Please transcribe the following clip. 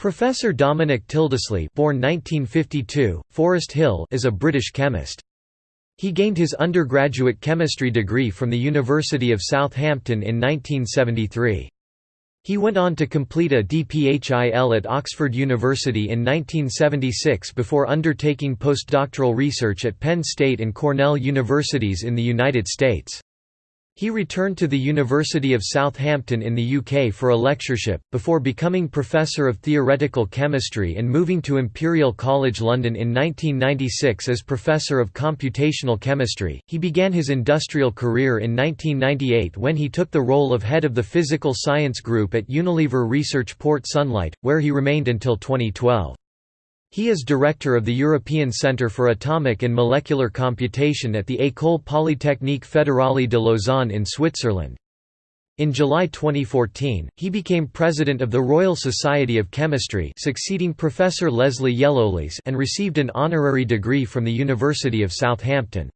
Professor Dominic Tildesley born 1952, Forest Hill is a British chemist. He gained his undergraduate chemistry degree from the University of Southampton in 1973. He went on to complete a DPHIL at Oxford University in 1976 before undertaking postdoctoral research at Penn State and Cornell universities in the United States. He returned to the University of Southampton in the UK for a lectureship, before becoming Professor of Theoretical Chemistry and moving to Imperial College London in 1996 as Professor of Computational Chemistry. He began his industrial career in 1998 when he took the role of head of the Physical Science Group at Unilever Research Port Sunlight, where he remained until 2012. He is director of the European Centre for Atomic and Molecular Computation at the École Polytechnique Fédérale de Lausanne in Switzerland. In July 2014, he became president of the Royal Society of Chemistry succeeding Professor Lesley Yellowlees and received an honorary degree from the University of Southampton.